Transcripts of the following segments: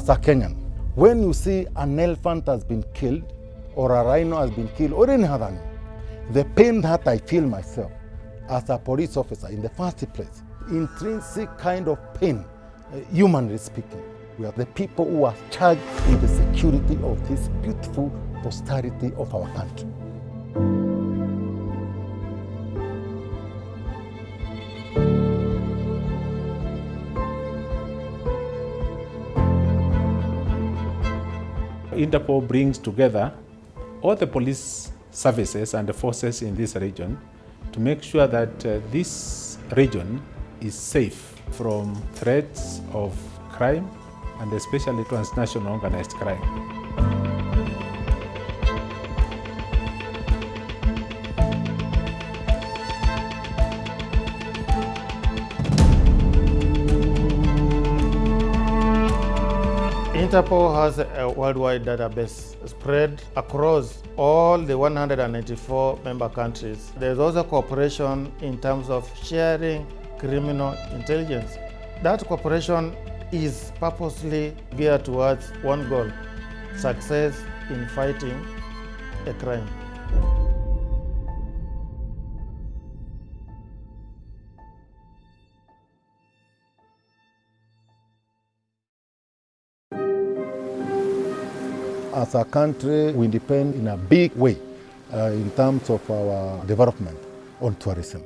as a Kenyan, when you see an elephant has been killed or a rhino has been killed or any other animal, the pain that I feel myself as a police officer in the first place, intrinsic kind of pain, uh, humanly speaking. We are the people who are charged with the security of this beautiful posterity of our country. Interpol brings together all the police services and the forces in this region to make sure that uh, this region is safe from threats of crime and especially transnational organized crime. Interpol has a worldwide database spread across all the 194 member countries. There's also cooperation in terms of sharing criminal intelligence. That cooperation is purposely geared towards one goal, success in fighting a crime. As a country, we depend in a big way uh, in terms of our development on tourism.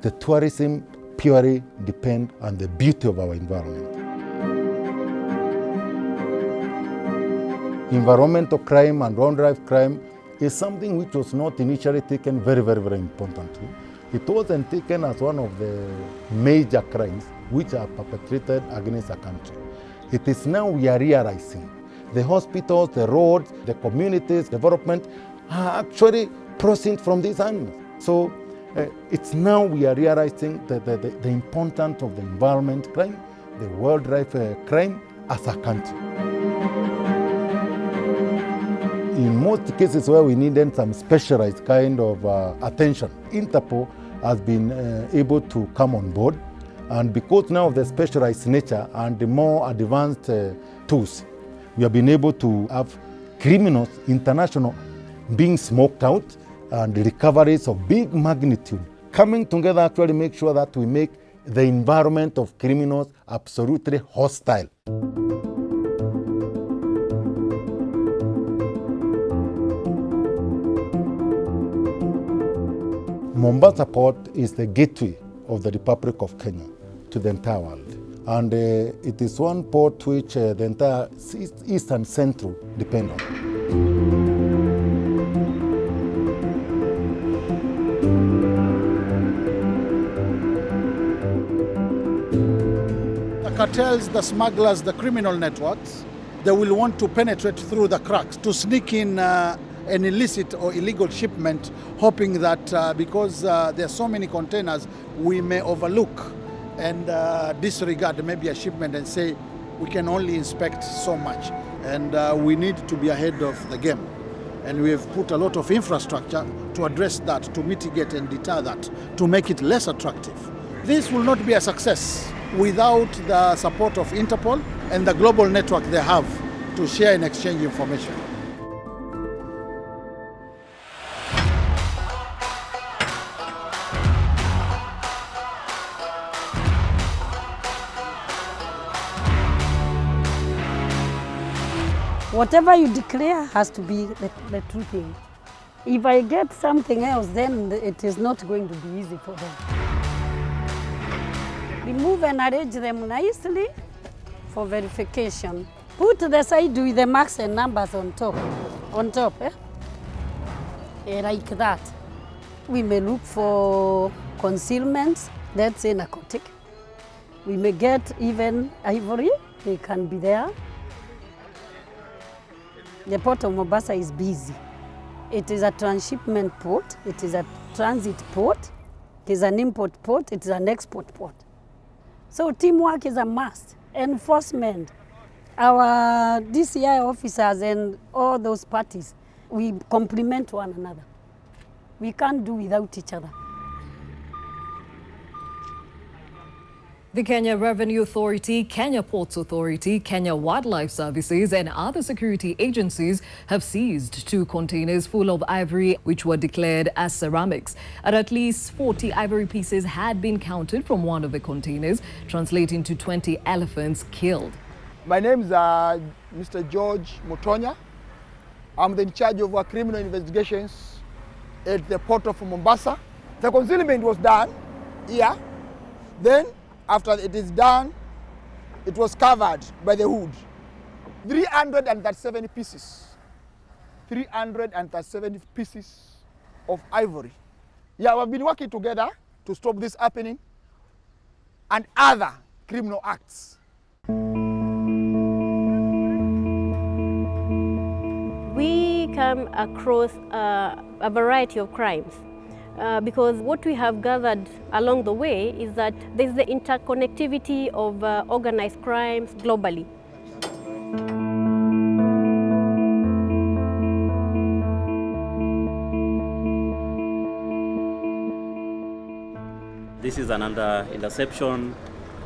The tourism purely depend on the beauty of our environment. Environmental crime and wildlife crime is something which was not initially taken very, very, very importantly. It wasn't taken as one of the major crimes which are perpetrated against a country. It is now we are realizing the hospitals, the roads, the communities, development are actually proceeding from these animals. So uh, it's now we are realizing the, the, the, the importance of the environment crime, the wildlife uh, crime as a country. In most cases where we needed some specialized kind of uh, attention, Interpol has been uh, able to come on board. And because now of the specialized nature and the more advanced uh, tools, we have been able to have criminals, international, being smoked out and recoveries of big magnitude. Coming together actually make sure that we make the environment of criminals absolutely hostile. Mombasa Port is the gateway of the Republic of Kenya to the entire world. And uh, it is one port which uh, the entire East and Central depend on. The cartels, the smugglers, the criminal networks, they will want to penetrate through the cracks to sneak in uh, an illicit or illegal shipment, hoping that uh, because uh, there are so many containers, we may overlook and uh, disregard maybe a shipment and say we can only inspect so much. And uh, we need to be ahead of the game. And we have put a lot of infrastructure to address that, to mitigate and deter that, to make it less attractive. This will not be a success without the support of Interpol and the global network they have to share and exchange information. Whatever you declare has to be the, the true thing. If I get something else, then it is not going to be easy for them. Remove and arrange them nicely for verification. Put the side with the marks and numbers on top, on top, eh? Eh, like that. We may look for concealments, that's a narcotic. We may get even ivory, they can be there. The port of Mombasa is busy. It is a transshipment port, it is a transit port, it is an import port, it is an export port. So teamwork is a must. Enforcement, our DCI officers and all those parties, we complement one another. We can't do without each other. The Kenya Revenue Authority, Kenya Ports Authority, Kenya Wildlife Services and other security agencies have seized two containers full of ivory which were declared as ceramics. At least 40 ivory pieces had been counted from one of the containers, translating to 20 elephants killed. My name is uh, Mr. George Mutonya. I'm the in charge of our criminal investigations at the port of Mombasa. The concealment was done here. Then, after it is done, it was covered by the hood. 337 pieces. 337 pieces of ivory. Yeah, we've been working together to stop this happening and other criminal acts. we come across a variety of crimes uh, because what we have gathered along the way is that there's the interconnectivity of uh, organized crimes globally. This is another interception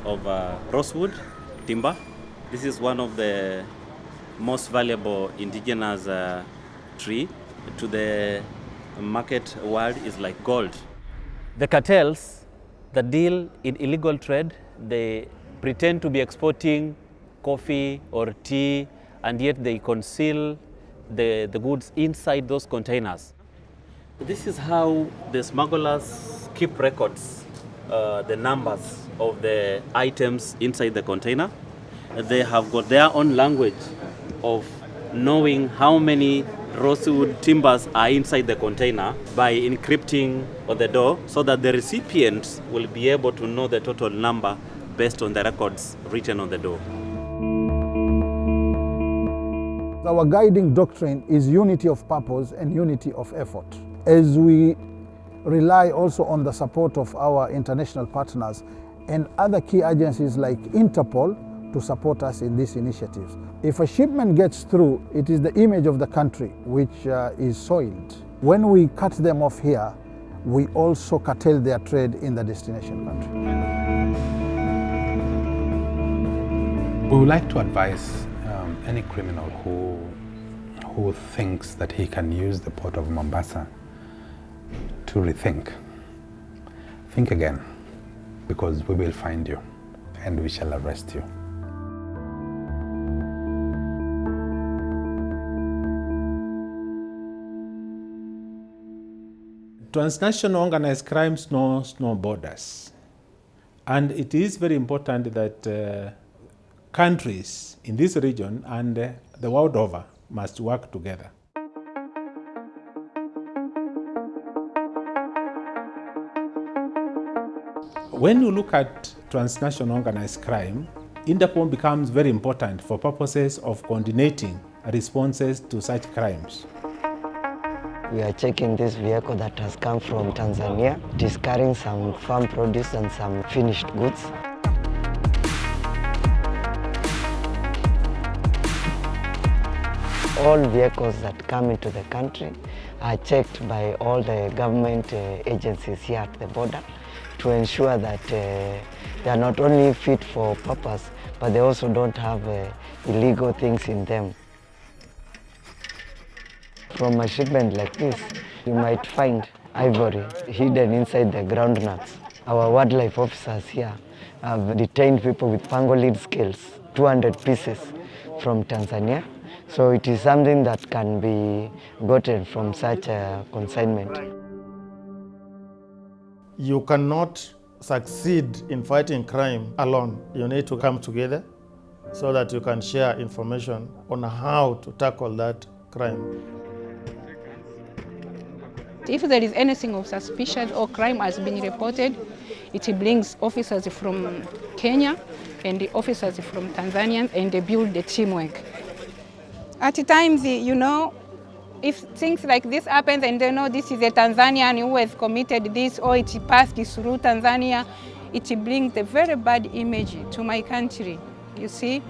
of uh, rosewood timber. This is one of the most valuable indigenous uh, tree to the market world is like gold. The cartels that deal in illegal trade, they pretend to be exporting coffee or tea and yet they conceal the, the goods inside those containers. This is how the smugglers keep records, uh, the numbers of the items inside the container. They have got their own language of knowing how many rosewood timbers are inside the container by encrypting on the door so that the recipients will be able to know the total number based on the records written on the door. Our guiding doctrine is unity of purpose and unity of effort. As we rely also on the support of our international partners and other key agencies like Interpol to support us in these initiatives. If a shipment gets through, it is the image of the country which uh, is soiled. When we cut them off here, we also curtail their trade in the destination country. We would like to advise um, any criminal who, who thinks that he can use the port of Mombasa to rethink. Think again, because we will find you and we shall arrest you. Transnational organized crime knows no borders. And it is very important that uh, countries in this region and uh, the world over must work together. When you look at transnational organized crime, Interpol becomes very important for purposes of coordinating responses to such crimes. We are checking this vehicle that has come from Tanzania. It is carrying some farm produce and some finished goods. All vehicles that come into the country are checked by all the government uh, agencies here at the border to ensure that uh, they are not only fit for purpose, but they also don't have uh, illegal things in them. From a shipment like this, you might find ivory hidden inside the groundnuts. Our wildlife officers here have detained people with pangolin scales, 200 pieces from Tanzania. So it is something that can be gotten from such a consignment. You cannot succeed in fighting crime alone. You need to come together so that you can share information on how to tackle that crime. If there is anything of suspicion or crime has been reported, it brings officers from Kenya and the officers from Tanzania and they build the teamwork. At times, you know, if things like this happens and they know this is a Tanzanian who has committed this or it passed through Tanzania, it brings a very bad image to my country, you see.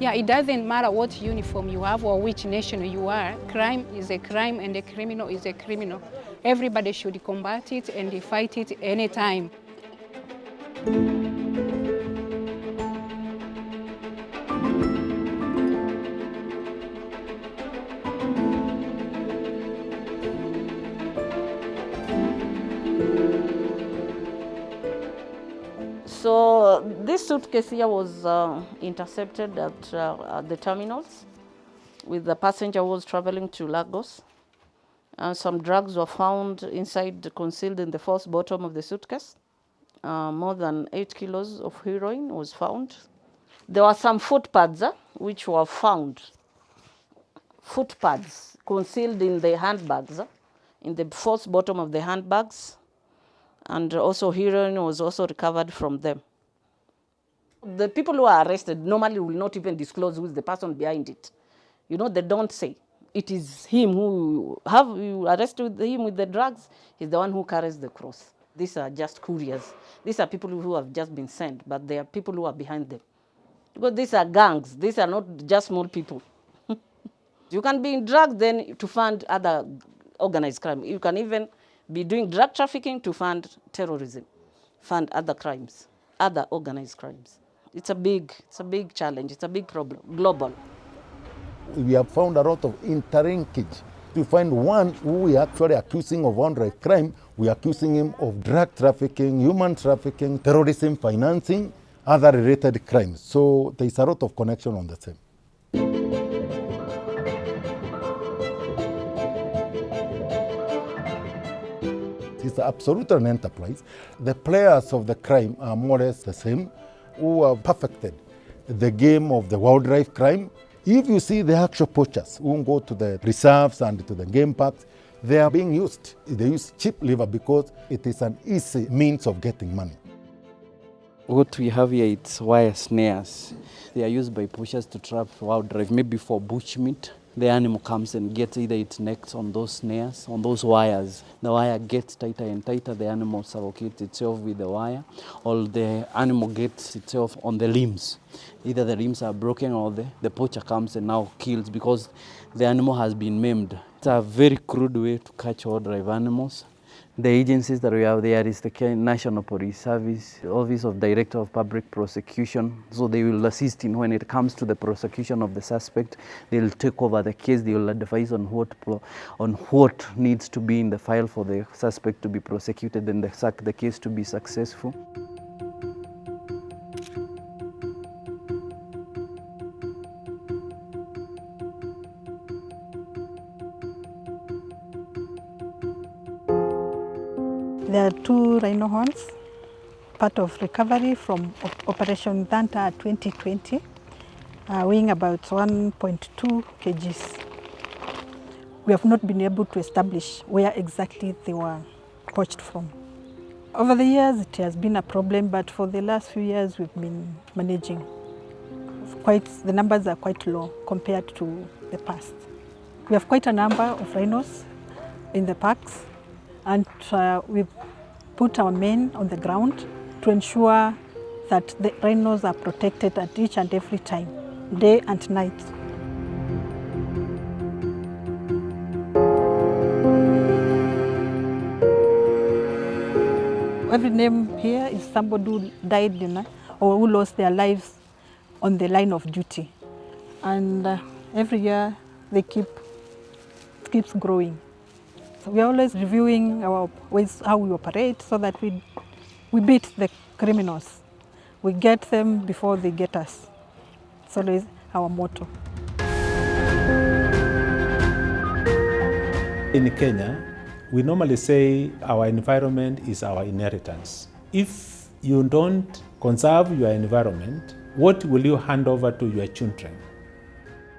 Yeah, it doesn't matter what uniform you have or which nation you are. Crime is a crime and a criminal is a criminal. Everybody should combat it and fight it anytime. This suitcase here was uh, intercepted at, uh, at the terminals with the passenger who was traveling to Lagos. Uh, some drugs were found inside, concealed in the false bottom of the suitcase. Uh, more than eight kilos of heroin was found. There were some footpads uh, which were found. Footpads concealed in the handbags, in the false bottom of the handbags. And also heroin was also recovered from them. The people who are arrested normally will not even disclose who is the person behind it. You know, they don't say. It is him who have you arrested him with the drugs. He's the one who carries the cross. These are just couriers. These are people who have just been sent, but they are people who are behind them. Because these are gangs. These are not just small people. you can be in drugs then to fund other organized crime. You can even be doing drug trafficking to fund terrorism, fund other crimes, other organized crimes. It's a big, it's a big challenge. It's a big problem, global. We have found a lot of interlinkage. To find one who we are actually accusing of one crime, we are accusing him of drug trafficking, human trafficking, terrorism financing, other related crimes. So there is a lot of connection on the same. It's absolutely an enterprise. The players of the crime are more or less the same, who have perfected the game of the wildlife crime. If you see the actual poachers who go to the reserves and to the game parks, they are being used. They use cheap liver because it is an easy means of getting money. What we have here, it's wire snares. They are used by poachers to trap wildlife, maybe for bushmeat. The animal comes and gets either its neck on those snares, on those wires. The wire gets tighter and tighter, the animal suffocates itself with the wire, or the animal gets itself on the limbs. Either the limbs are broken or the, the poacher comes and now kills because the animal has been maimed. It's a very crude way to catch wildlife animals. The agencies that we have there is the National Police Service, Office of Director of Public Prosecution. So they will assist in when it comes to the prosecution of the suspect. They will take over the case. They will advise on what on what needs to be in the file for the suspect to be prosecuted and the, the case to be successful. Rhino horns, part of recovery from Op- Operation Thunder 2020, uh, weighing about 1.2 kgs. We have not been able to establish where exactly they were poached from. Over the years, it has been a problem, but for the last few years, we've been managing. Quite, the numbers are quite low compared to the past. We have quite a number of rhinos in the parks, and uh, we've put our men on the ground to ensure that the rhinos are protected at each and every time, day and night. Every name here is somebody who died you know, or who lost their lives on the line of duty. And uh, every year they keep, keeps growing. So we are always reviewing our ways, how we operate so that we, we beat the criminals. We get them before they get us. It's always our motto. In Kenya, we normally say our environment is our inheritance. If you don't conserve your environment, what will you hand over to your children?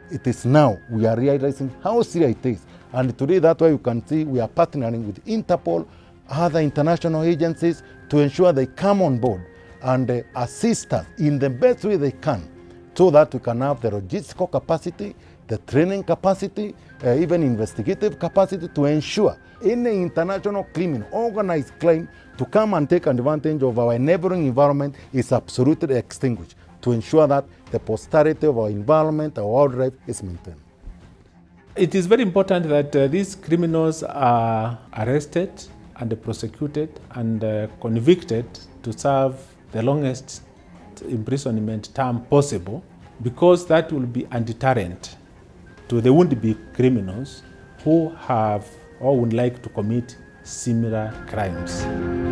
It is now we are realizing how serious it is. And today, that's why you can see we are partnering with Interpol, other international agencies to ensure they come on board and uh, assist us in the best way they can so that we can have the logistical capacity, the training capacity, uh, even investigative capacity to ensure any international criminal, organized crime to come and take advantage of our neighboring environment is absolutely extinguished to ensure that the posterity of our environment, our wildlife is maintained. It is very important that uh, these criminals are arrested and prosecuted and uh, convicted to serve the longest imprisonment term possible because that will be a deterrent to the would-be criminals who have or would like to commit similar crimes.